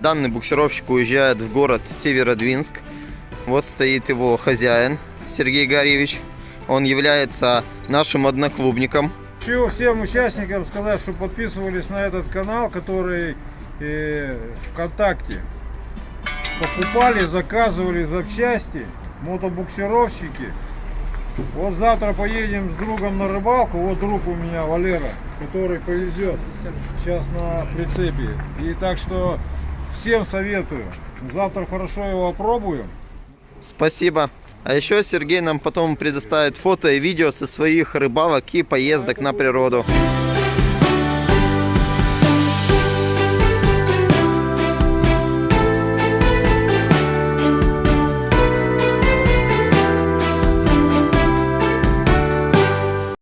Данный буксировщик уезжает в город Северодвинск. Вот стоит его хозяин Сергей Гарьевич. Он является нашим одноклубником. Хочу всем участникам сказать, что подписывались на этот канал, который э, ВКонтакте. Покупали, заказывали запчасти, мотобуксировщики. Вот завтра поедем с другом на рыбалку. Вот друг у меня Валера, который повезет сейчас на прицепе. И так что всем советую. Завтра хорошо его опробуем. Спасибо. А еще Сергей нам потом предоставит фото и видео со своих рыбалок и поездок на природу.